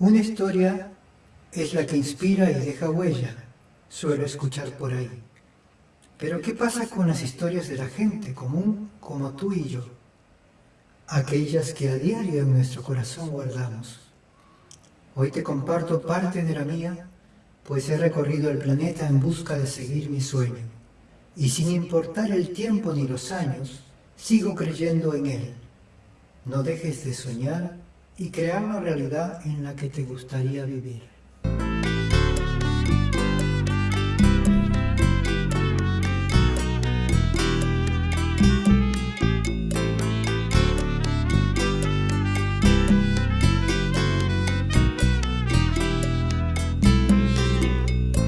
Una historia es la que inspira y deja huella, suelo escuchar por ahí. Pero ¿qué pasa con las historias de la gente común como tú y yo? Aquellas que a diario en nuestro corazón guardamos. Hoy te comparto parte de la mía, pues he recorrido el planeta en busca de seguir mi sueño. Y sin importar el tiempo ni los años, sigo creyendo en él. No dejes de soñar y crear la realidad en la que te gustaría vivir.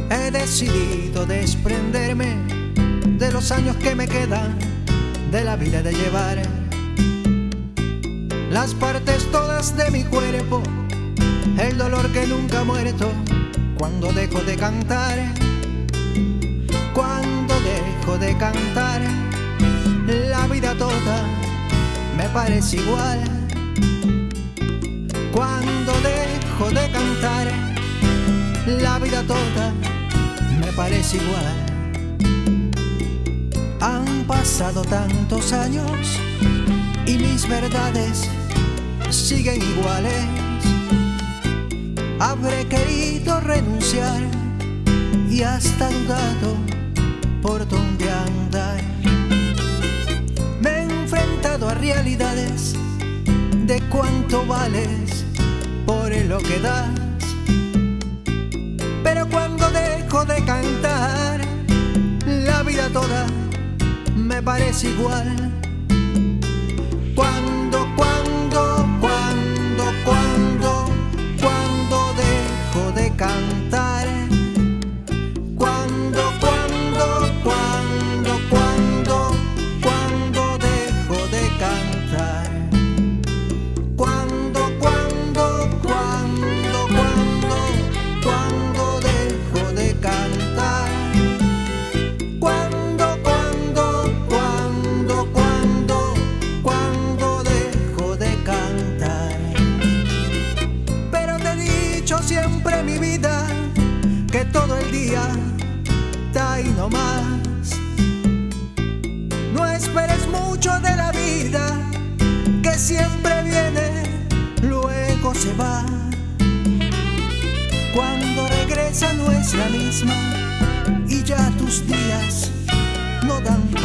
He decidido desprenderme de los años que me quedan de la vida de llevar las partes todas de mi cuerpo, el dolor que nunca ha muerto, cuando dejo de cantar, cuando dejo de cantar, la vida toda me parece igual. Cuando dejo de cantar, la vida toda me parece igual. Han pasado tantos años y mis verdades siguen iguales. Habré querido renunciar y hasta dudado por dónde andar. Me he enfrentado a realidades de cuánto vales por lo que das. Pero cuando dejo de cantar, la vida toda me parece igual. Más. No esperes mucho de la vida, que siempre viene, luego se va. Cuando regresa no es la misma y ya tus días no dan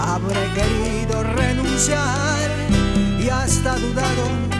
Habré querido renunciar y hasta dudado